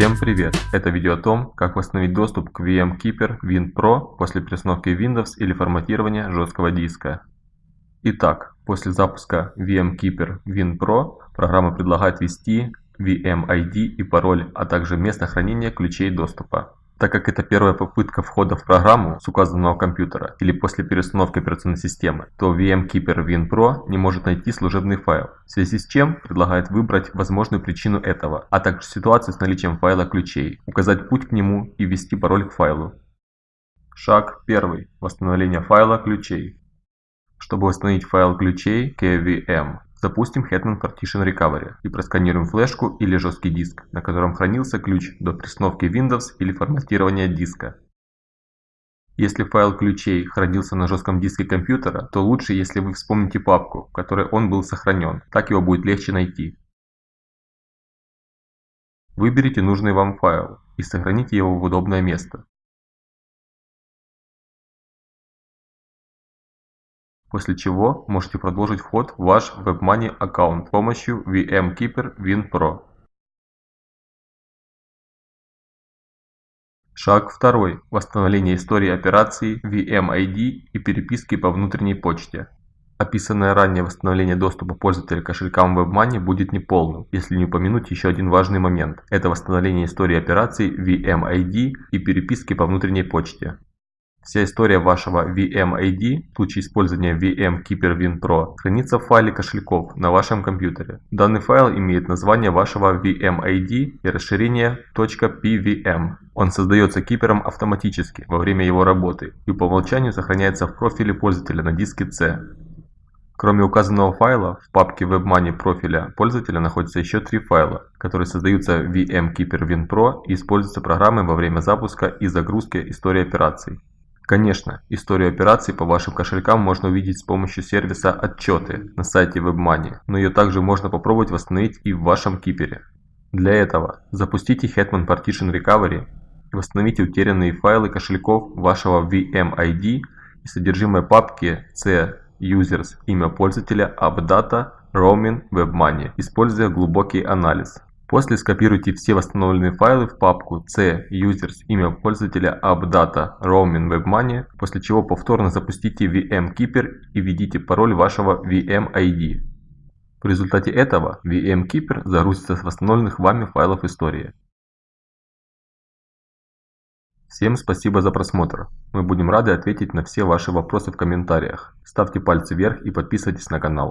Всем привет! Это видео о том, как восстановить доступ к VMkeeper Win Pro после перестановки Windows или форматирования жесткого диска. Итак, после запуска VMkeeper Win Pro программа предлагает ввести VMID и пароль, а также место хранения ключей доступа. Так как это первая попытка входа в программу с указанного компьютера или после перестановки операционной системы, то VMkeeper WinPro не может найти служебный файл, в связи с чем предлагает выбрать возможную причину этого, а также ситуацию с наличием файла ключей, указать путь к нему и ввести пароль к файлу. Шаг 1. Восстановление файла ключей. Чтобы восстановить файл ключей KVM, Запустим Hetman Partition Recovery и просканируем флешку или жесткий диск, на котором хранился ключ до перестановки Windows или форматирования диска. Если файл ключей хранился на жестком диске компьютера, то лучше, если вы вспомните папку, в которой он был сохранен, так его будет легче найти. Выберите нужный вам файл и сохраните его в удобное место. После чего можете продолжить вход в ваш WebMoney аккаунт с помощью VMkeeper WinPro. Шаг 2. Восстановление истории операций VMID и переписки по внутренней почте. Описанное ранее восстановление доступа пользователя к кошелькам WebMoney будет неполным, если не упомянуть еще один важный момент. Это восстановление истории операций VMID и переписки по внутренней почте. Вся история вашего VMID в случае использования VMkeeper WinPro хранится в файле кошельков на вашем компьютере. Данный файл имеет название вашего VMID и расширение .pvm. Он создается кипером автоматически во время его работы и по умолчанию сохраняется в профиле пользователя на диске C. Кроме указанного файла, в папке WebMoney профиля пользователя находятся еще три файла, которые создаются VMkeeper WinPro и используются программой во время запуска и загрузки истории операций. Конечно, историю операций по вашим кошелькам можно увидеть с помощью сервиса «Отчеты» на сайте WebMoney, но ее также можно попробовать восстановить и в вашем кипере. Для этого запустите Hetman Partition Recovery восстановите утерянные файлы кошельков вашего VMID и содержимое папки C Users, имя пользователя, AppData, Roaming, WebMoney, используя глубокий анализ. После скопируйте все восстановленные файлы в папку C users имя пользователя AppData Roaming WebMoney, после чего повторно запустите VMkeeper и введите пароль вашего VMID. В результате этого VMkeeper загрузится с восстановленных вами файлов истории. Всем спасибо за просмотр. Мы будем рады ответить на все ваши вопросы в комментариях. Ставьте пальцы вверх и подписывайтесь на канал.